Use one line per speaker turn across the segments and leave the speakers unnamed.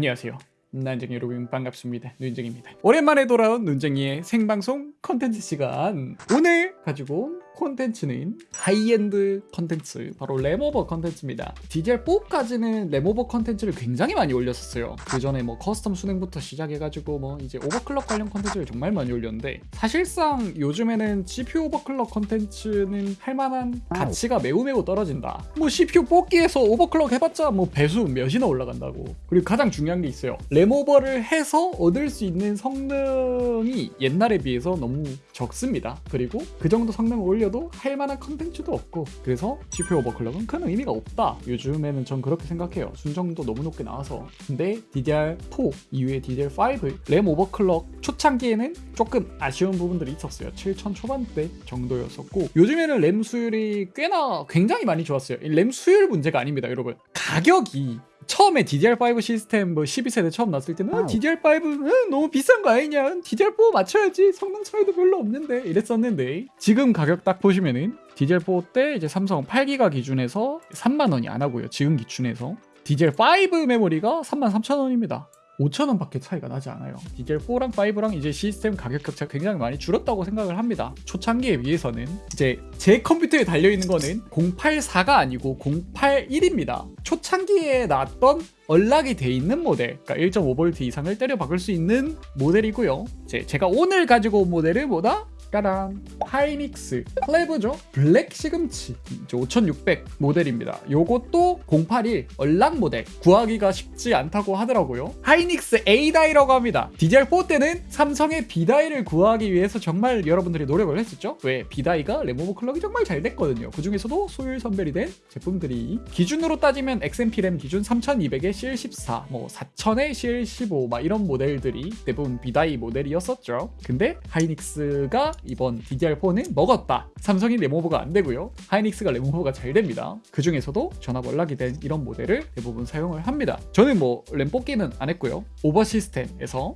안녕하세요. 눈쟁이 여러분 반갑습니다. 눈쟁입니다. 오랜만에 돌아온 눈쟁이의 생방송 컨텐츠 시간. 오늘 가지고 온 콘텐츠는 하이엔드 컨텐츠 바로 램오버 컨텐츠입니다. DDR4까지는 램오버 컨텐츠를 굉장히 많이 올렸었어요. 그 전에 뭐 custom 수냉부터 시작해가지고 뭐 이제 overclock 관련 컨텐츠를 정말 많이 올렸는데 사실상 요즘에는 CPU overclock 컨텐츠는 할만한 가치가 매우 매우 떨어진다. 뭐 CPU 뽑기에서 overclock 해봤자 뭐 배수 몇이나 올라간다고. 그리고 가장 중요한 게 있어요. 램오버를 해서 얻을 수 있는 성능이 옛날에 비해서 너무 적습니다. 그리고 그 정도 성능을 올려도 할 만한 컨텐츠도 없고 그래서 GPU 오버클럭은 큰 의미가 없다. 요즘에는 전 그렇게 생각해요. 순정도 너무 높게 나와서. 근데 DDR4 이후에 DDR5 램 오버클럭 초창기에는 조금 아쉬운 부분들이 있었어요. 7천 초반대 정도였었고 요즘에는 램 수율이 꽤나 굉장히 많이 좋았어요. 이램 수율 문제가 아닙니다, 여러분. 가격이 처음에 DDR5 시스템 뭐 12세대 처음 나왔을 때는 어, DDR5는 너무 비싼 거 아니냐? DDR4 맞춰야지. 성능 차이도 별로 없는데. 이랬었는데 지금 가격 딱 보시면은 DDR4 때 이제 삼성 8기가 기준에서 3만 원이 안 하고요. 지금 기준에서. DDR5 메모리가 33,000원입니다 5천원 밖에 차이가 나지 않아요. DDR4랑 5랑 이제 시스템 가격 격차가 굉장히 많이 줄었다고 생각을 합니다. 초창기에 비해서는 이제 제 컴퓨터에 달려있는 거는 084가 아니고 081입니다. 초창기에 나왔던 언락이 돼 있는 모델, 그러니까 1.5V 이상을 때려 박을 수 있는 모델이고요. 이제 제가 오늘 가지고 온 모델은 뭐다? 짜란 하이닉스. 클레브죠? 블랙 시금치. 5600 모델입니다. 요것도 081 얼락 모델. 구하기가 쉽지 않다고 하더라고요. 하이닉스 A-die라고 합니다. DDR4 때는 삼성의 B-die를 구하기 위해서 정말 여러분들이 노력을 했었죠? 왜? B다이가 램오버 클럭이 정말 잘 됐거든요. 그 중에서도 수율 선별이 된 제품들이 기준으로 따지면 XMP 램 기준 3200에 CL14 뭐 4000에 CL15 막 이런 모델들이 대부분 B-die 모델이었었죠. 근데 하이닉스가 이번 DDR4는 먹었다. 삼성이 램오버가 안 되고요. 하이닉스가 램오버가 잘 됩니다. 그 중에서도 전압 unlock이 된 이런 모델을 대부분 사용을 합니다. 저는 뭐 램 뽑기는 안 했고요. 오버 시스템에서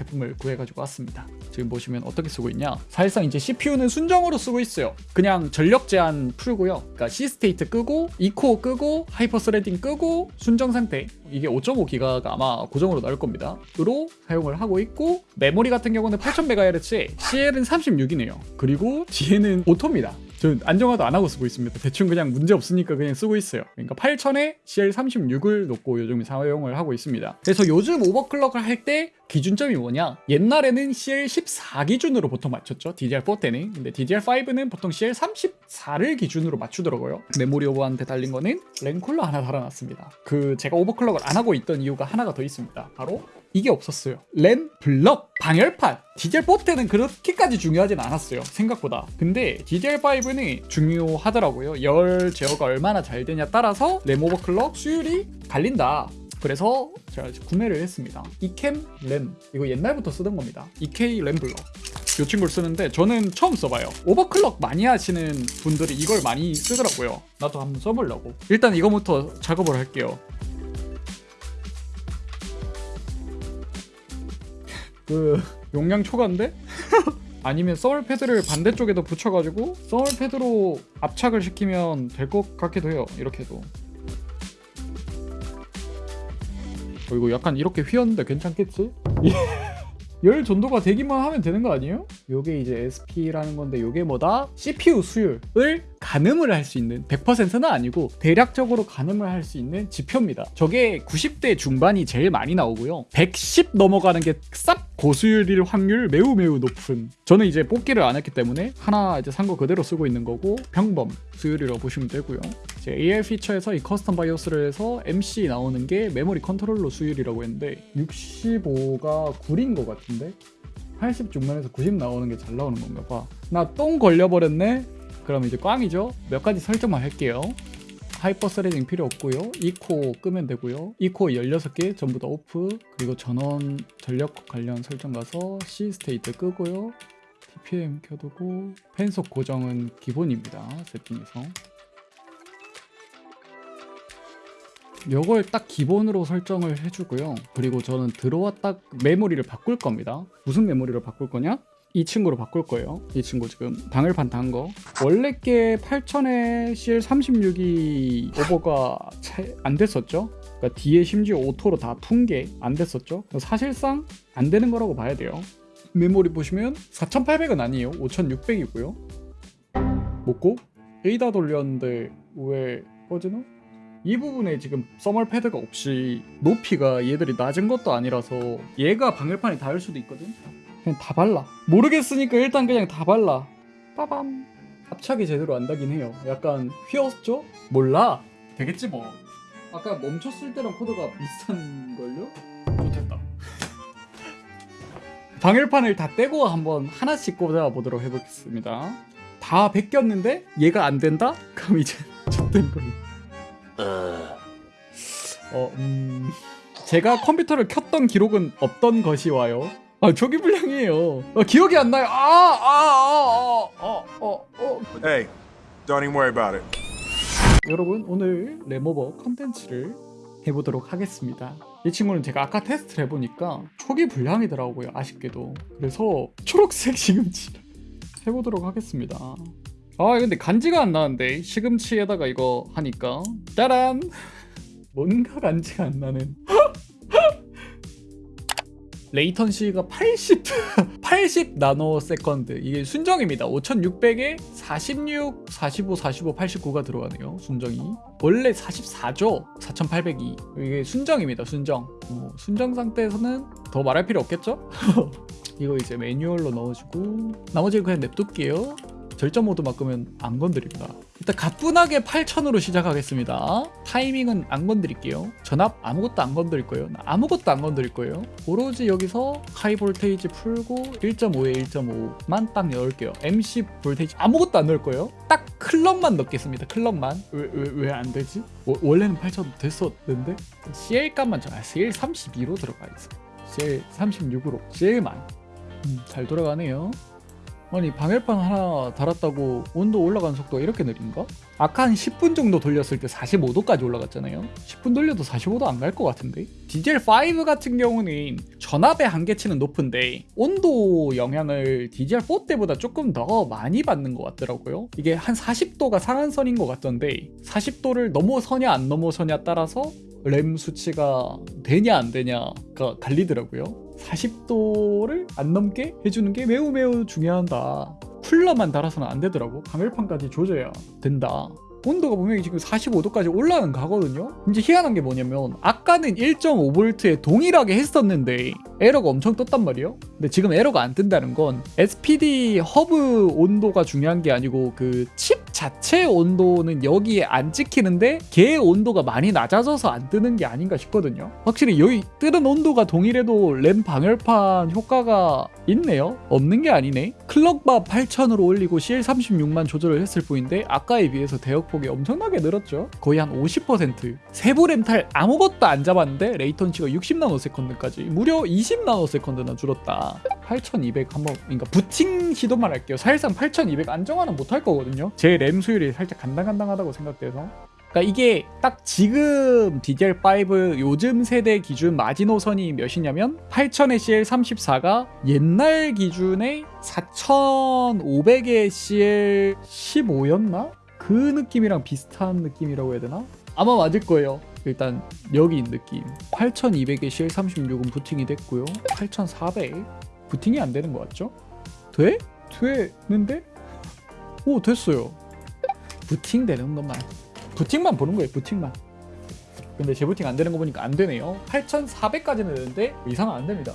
제품을 구해가지고 왔습니다. 지금 보시면 어떻게 쓰고 있냐? 사실상 이제 CPU는 순정으로 쓰고 있어요. 그냥 전력 제한 풀고요. 그러니까 C-state 끄고 E-core 끄고 hyper-threading 끄고 순정 상태 이게 5.5기가가 아마 고정으로 나올 겁니다. 으로 사용을 하고 있고 메모리 같은 경우는 8000MHz에 CL은 36이네요. 그리고 뒤에는 auto입니다. 저는 안정화도 안 하고 쓰고 있습니다. 대충 그냥 문제 없으니까 그냥 쓰고 있어요. 그러니까 8000에 CL36을 놓고 요즘 사용을 하고 있습니다. 그래서 요즘 overclock을 할 때 기준점이 뭐냐? 옛날에는 CL14 기준으로 보통 맞췄죠. DDR4 때는. 근데 DDR5는 보통 CL34를 기준으로 맞추더라고요. 메모리 오버한테 달린 거는 램쿨러 하나 달아놨습니다. 그 제가 오버클럭을 안 하고 있던 이유가 하나가 더 있습니다. 바로 이게 없었어요. 램, 블럭, 방열판. DDR4 때는 그렇게까지 중요하진 않았어요. 생각보다. 근데 DDR5는 중요하더라고요. 열 제어가 얼마나 잘 되냐 따라서 램 오버클럭 수율이 갈린다. 그래서 제가 구매를 했습니다. 이캠 램. 이거 옛날부터 쓰던 겁니다. EK 램 블럭. 이 친구를 쓰는데 저는 처음 써봐요. 오버클럭 많이 하시는 분들이 이걸 많이 쓰더라고요. 나도 한번 써보려고. 일단 이거부터 작업을 할게요. 그 용량 초과인데? 아니면 서울 패드를 반대쪽에도 붙여가지고 서울 패드로 압착을 시키면 될 것 같기도 해요 이렇게도 어, 이거 약간 이렇게 휘었는데 괜찮겠지? 열 전도가 되기만 하면 되는 거 아니에요? 요게 이제 SP라는 건데 요게 뭐다? CPU 수율을 가늠을 할 수 있는 100%는 아니고 대략적으로 가늠을 할 수 있는 지표입니다. 저게 90대 중반이 제일 많이 나오고요. 110 넘어가는 게 쌉 고수율일 확률 매우 매우 높은 저는 이제 뽑기를 안 했기 때문에 하나 이제 산 거 그대로 쓰고 있는 거고 평범 수율이라고 보시면 되고요. 이제 AR 피처에서 이 커스텀 바이오스를 해서 MC 나오는 게 메모리 컨트롤러 수율이라고 했는데 65가 9인 것 같은데 80 중반에서 90 나오는 게 잘 나오는 건가 봐. 나 똥 걸려버렸네. 그럼 이제 꽝이죠. 몇 가지 설정만 할게요. hyper-threading 필요 없고요. E-core 끄면 되고요. E-core 16개 전부 다 off. 그리고 전원 전력 관련 설정 가서 C-state 끄고요. TPM 켜두고 팬속 고정은 기본입니다. 세팅에서. 이걸 딱 기본으로 설정을 해주고요. 그리고 저는 들어와 딱 메모리를 바꿀 겁니다. 무슨 메모리를 바꿀 거냐? 이 친구로 바꿀 거예요. 이 친구 지금 방열판 단 거. 원래 게 8000에 CL36이 오버가 안 됐었죠? 그러니까 뒤에 심지어 auto로 다 푼 게 안 됐었죠. 사실상 안 되는 거라고 봐야 돼요. 메모리 보시면 4,800은 아니에요. 5,600이고요. 먹고 AIDA 돌렸는데 왜 꺼지나? 이 부분에 지금 thermal pad가 없이 높이가 얘들이 낮은 것도 아니라서 얘가 방열판이 닿을 수도 있거든. 그냥 다 발라. 모르겠으니까 일단 그냥 다 발라. 빠밤. 압착이 제대로 안 다긴 해요. 약간 휘었죠? 몰라. 되겠지 뭐. 아까 멈췄을 때랑 코드가 비슷한 걸요? 좋겠다. 방열판을 다 떼고 한번 하나씩 꽂아 보도록 해보겠습니다. 다 베꼈는데 얘가 안 된다? 그럼 이제 젖된 거예요. 어, 음... 제가 컴퓨터를 켰던 기록은 없던 것이 와요. 아, 초기 불량 이에요. 아, 기억이 안 나요. 아, 아, 아, 아, 아, 어, 어.
Hey, don't even worry about it.
여러분 오늘 램오버 컨텐츠를 해보도록 하겠습니다. 이 친구는 제가 아까 테스트를 해보니까 초기 불량이더라고요. 아쉽게도. 그래서 초록색 시금치 해보도록 하겠습니다. 아 근데 간지가 안 나는데 시금치에다가 이거 하니까 짜란 뭔가 간지가 안 나는 latency가 80 80 nanosecond. 이게 순정입니다. 5600에 46 45 45 89가 들어가네요 순정이. 원래 44죠? 4802 이게 순정입니다 순정. 어, 순정 상태에서는 더 말할 필요 없겠죠? 이거 이제 매뉴얼로 넣어주고 나머지는 그냥 냅둘게요 절전 모드 바꾸면 안 건드립니다. 일단 가뿐하게 8000으로 시작하겠습니다. 타이밍은 안 건드릴게요. 전압 아무것도 안 건드릴 거예요. 아무것도 안 건드릴 거예요. 오로지 여기서 high voltage 풀고 1.5에 1.5만 딱 넣을게요. MC voltage 아무것도 안 넣을 거예요. 딱 clock만 넣겠습니다. clock만. 왜왜왜안 되지? 워- 원래는 8000 됐었는데 CL 값만 전 CL 32로 들어가 있어. CL 36으로 CL만. 음, 잘 돌아가네요. 아니 방열판 하나 달았다고 온도 올라가는 속도가 이렇게 느린가? 아까 한 10분 정도 돌렸을 때 45도까지 올라갔잖아요. 10분 돌려도 45도 안 갈 것 같은데? DDR5 같은 경우는 전압의 한계치는 높은데 온도 영향을 DDR4 때보다 조금 더 많이 받는 것 같더라고요. 이게 한 40도가 상한선인 것 같던데 40도를 넘어서냐 안 넘어서냐 따라서 램 수치가 되냐 안 되냐가 갈리더라고요 40도를 안 넘게 해주는 게 매우 매우 중요하다. 쿨러만 달아서는 안 되더라고. 방열판까지 조져야 된다. 온도가 분명히 지금 45도까지 올라는 가거든요. 이제 희한한 게 뭐냐면 아까는 1.5V에 동일하게 했었는데 에러가 엄청 떴단 말이에요. 근데 지금 에러가 안 뜬다는 건 SPD 허브 온도가 중요한 게 아니고 그 칩 자체 온도는 여기에 안 찍히는데 걔의 온도가 많이 낮아져서 안 뜨는 게 아닌가 싶거든요. 확실히 여기 뜨는 온도가 동일해도 램 방열판 효과가 있네요. 없는 게 아니네. clock만 8000으로 올리고 CL36만 조절을 했을 뿐인데 아까에 비해서 대역 폭이 엄청나게 늘었죠. 거의 한 50%. 세부 램탐 아무것도 안 잡았는데 latency가 60nanosecond까지 무려 20nanosecond나 줄었다. 8200 한번 그러니까 부팅 시도만 할게요. 사실상 8200 안정화는 못할 거거든요. 제 램 수율이 살짝 간당간당하다고 생각돼서 그러니까 이게 딱 지금 DDR5 요즘 세대 기준 마지노선이 몇이냐면 8000의 CL34가 옛날 기준의 4500의 CL15였나? 그 느낌이랑 비슷한 느낌이라고 해야 되나? 아마 맞을 거예요. 일단 여기 느낌 8200의 CL36은 부팅이 됐고요 8400 부팅이 안 되는 거 같죠? 돼? 되는데? 오 됐어요 부팅 되는 것만 부팅만 보는 거예요 부팅만 근데 재부팅 안 되는 거 보니까 안 되네요 8400까지는 되는데 이상은 안 됩니다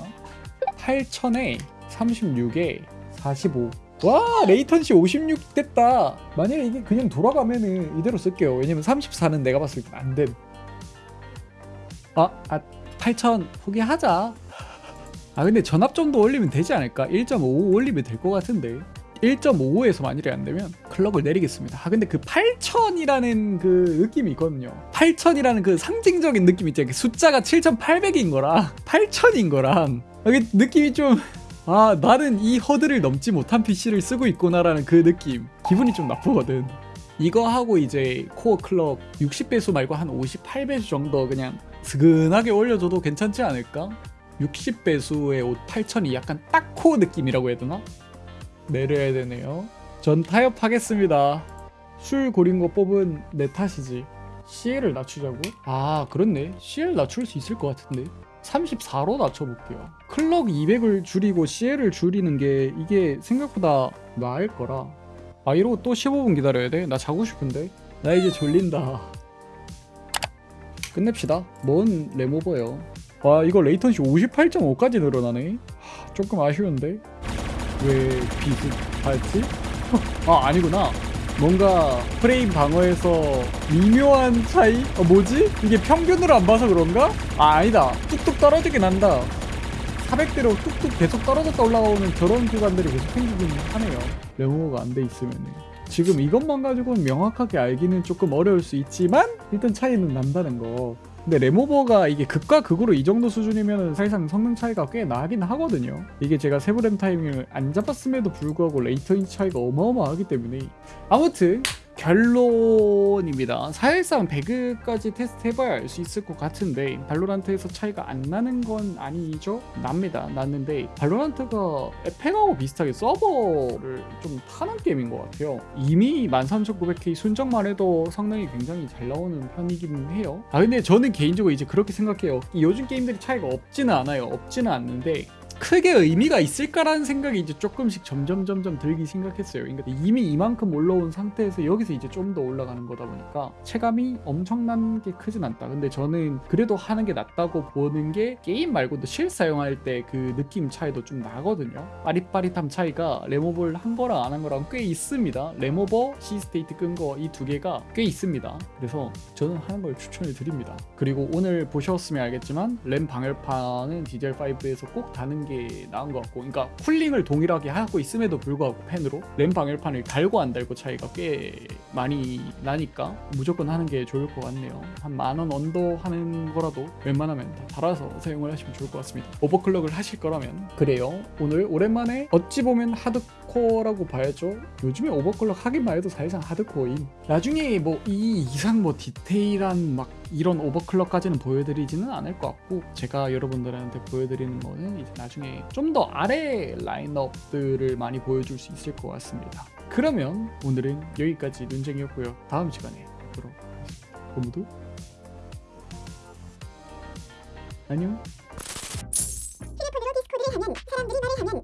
8000에 36에 45 와 레이턴시 56 됐다. 만약에 이게 그냥 돌아가면은 이대로 쓸게요. 왜냐면 34는 내가 봤을 때 안됨. 아, 아 8000 포기하자. 아 근데 전압 정도 올리면 되지 않을까? 1.55 올리면 될 것 같은데. 1.55에서 만일에 안 되면 클럭을 내리겠습니다. 아 근데 그 8000이라는 그 느낌이 있거든요. 8000이라는 그 상징적인 느낌 있죠. 그 숫자가 7800인 거랑 8000인 거랑 느낌이 좀 아 나는 이 허들을 넘지 못한 PC를 쓰고 있구나라는 그 느낌 기분이 좀 나쁘거든. 이거 하고 이제 코어 클럭 60배수 말고 한 58배수 정도 그냥 스근하게 올려줘도 괜찮지 않을까? 60배수의 8000이 약간 딱 코어 느낌이라고 해야 되나? 내려야 되네요. 전 타협하겠습니다. 술 고린 거 뽑은 내 탓이지. CL을 낮추자고? 아 그렇네 CL 낮출 수 있을 것 같은데 34로 낮춰볼게요. 클럭 200을 줄이고 CL을 줄이는 게 이게 생각보다 나을 거라. 아 이러고 또 15분 기다려야 돼? 나 자고 싶은데? 나 이제 졸린다. 끝냅시다. 뭔 레모버예요? 와 이거 레이턴시 58.5까지 늘어나네? 하, 조금 아쉬운데? 왜 비슷하지? 아 아니구나 뭔가 프레임 방어에서 미묘한 차이? 어 뭐지? 이게 평균으로 안 봐서 그런가? 아 아니다 뚝뚝 떨어지긴 한다 400대로 뚝뚝 계속 떨어졌다 올라오는 저런 구간들이 계속 생기긴 하네요 램오버가 안 돼 있으면 지금 이것만 가지고는 명확하게 알기는 조금 어려울 수 있지만 일단 차이는 난다는 거 근데 램오버가 이게 극과 극으로 이 정도 수준이면 사실상 성능 차이가 꽤 나긴 하거든요. 이게 제가 세부 램 타이밍을 안 잡았음에도 불구하고 latency 차이가 어마어마하기 때문에. 아무튼 결론입니다. 사실상 배그까지 테스트 해봐야 알 수 있을 것 같은데 발로란트에서 차이가 안 나는 건 아니죠? 납니다. 났는데 발로란트가 에펙하고 비슷하게 서버를 좀 타는 게임인 것 같아요. 이미 13900K 순정만 해도 성능이 굉장히 잘 나오는 편이긴 해요. 아 근데 저는 개인적으로 이제 그렇게 생각해요. 이 요즘 게임들이 차이가 없지는 않아요. 없지는 않는데 크게 의미가 있을까라는 생각이 이제 조금씩 점점 점점 들기 생각했어요. 그러니까 이미 이만큼 올라온 상태에서 여기서 이제 좀 더 올라가는 거다 보니까 체감이 엄청난 게 크진 않다. 근데 저는 그래도 하는 게 낫다고 보는 게 게임 말고도 실 사용할 때 그 느낌 차이도 좀 나거든요. 빠릿빠릿함 차이가 램오버를 한 거랑 안 한 거랑 꽤 있습니다. 램오버, C-state 끈 거 이 두 개가 꽤 있습니다. 그래서 저는 하는 걸 추천을 드립니다. 그리고 오늘 보셨으면 알겠지만 램 방열판은 DDR5에서 꼭 다는 게 나은 것 같고 그러니까 쿨링을 동일하게 하고 있음에도 불구하고 팬으로 램 방열판을 달고 안 달고 차이가 꽤 많이 나니까 무조건 하는 게 좋을 것 같네요. 한 만 원 under 하는 거라도 웬만하면 다 달아서 사용을 하시면 좋을 것 같습니다. overclock을 하실 거라면 그래요. 오늘 오랜만에 어찌 보면 하드 코어라고 봐야죠 요즘에 overclock 하기만 해도 사실상 하드코어임 나중에 뭐 이 이상 뭐 디테일한 막 이런 overclock까지는 보여드리지는 않을 것 같고 제가 여러분들한테 보여드리는 거는 이제 나중에 좀 더 아래 라인업들을 많이 보여줄 수 있을 것 같습니다. 그러면 오늘은 여기까지 눈쟁이였고요. 다음 시간에 뵙도록 하겠습니다. 모두 안녕.
휴대폰으로 디스코드를 하면 사람들이 말을 하면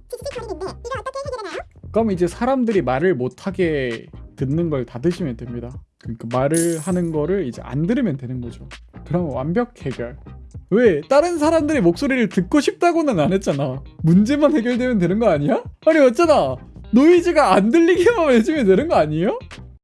그럼 이제 사람들이 말을 못하게 듣는 걸 닫으시면 됩니다. 그러니까 말을 하는 거를 이제 안 들으면 되는 거죠. 그럼 완벽 해결. 왜? 다른 사람들의 목소리를 듣고 싶다고는 안 했잖아. 문제만 해결되면 되는 거 아니야? 아니 어쩌나 노이즈가 안 들리게만 해주면 되는 거 아니에요?